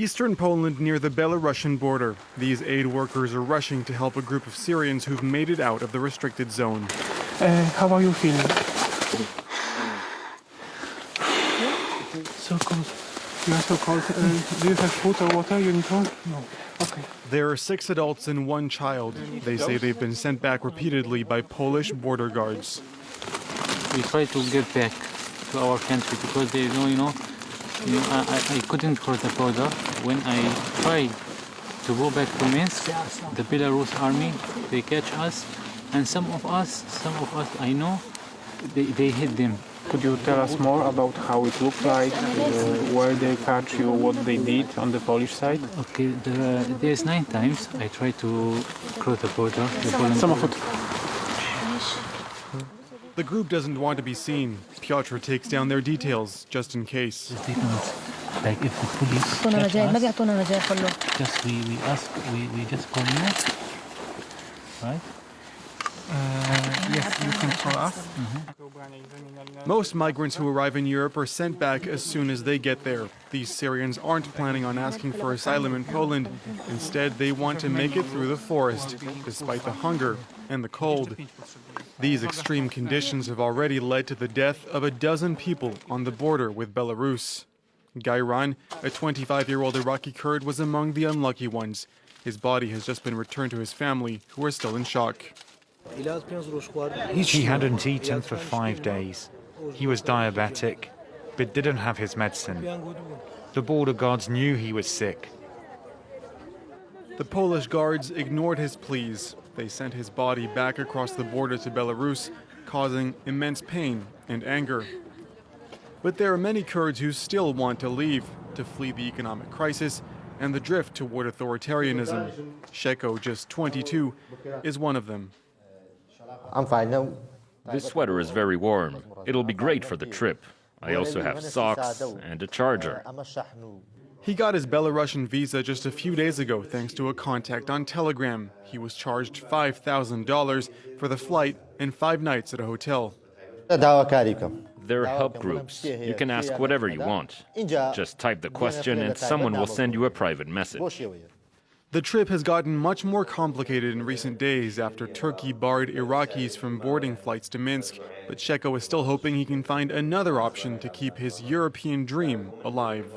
Eastern Poland near the Belarusian border. These aid workers are rushing to help a group of Syrians who've made it out of the restricted zone. Uh, how are you feeling? So cold. You are so cold. Uh, do you have food or water? You need one? No. Okay. There are six adults and one child. They say they've been sent back repeatedly by Polish border guards. we try to get back to our country because they know, you know, you know I, I- I couldn't cross the border. When I tried to go back to Minsk, the Belarus army, they catch us, and some of us, some of us I know, they, they hit them. Could you tell us more about how it looked like, uh, where they catch you, what they did on the Polish side? Okay, the, there's nine times I tried to cross the border. The Poland Samochód. The group doesn't want to be seen. Piotr takes down their details, just in case. Like if the police us, just we, we ask, we, we just call you, right? Uh, you can call us. Mm-hmm. Most migrants who arrive in Europe are sent back as soon as they get there. These Syrians aren't planning on asking for asylum in Poland. Instead, they want to make it through the forest, despite the hunger and the cold. These extreme conditions have already led to the death of a dozen people on the border with Belarus. Gairan, a 25 year old Iraqi Kurd, was among the unlucky ones. His body has just been returned to his family, who are still in shock. He hadn't eaten for five days. He was diabetic, but didn't have his medicine. The border guards knew he was sick. The Polish guards ignored his pleas. They sent his body back across the border to Belarus, causing immense pain and anger. But there are many Kurds who still want to leave, to flee the economic crisis and the drift toward authoritarianism. Sheko, just 22, is one of them. I'm fine. This sweater is very warm. It'll be great for the trip. I also have socks and a charger. He got his Belarusian visa just a few days ago thanks to a contact on Telegram. He was charged $5,000 for the flight and five nights at a hotel. There are help groups. You can ask whatever you want. Just type the question and someone will send you a private message. The trip has gotten much more complicated in recent days after Turkey barred Iraqis from boarding flights to Minsk, but Sheko is still hoping he can find another option to keep his European dream alive.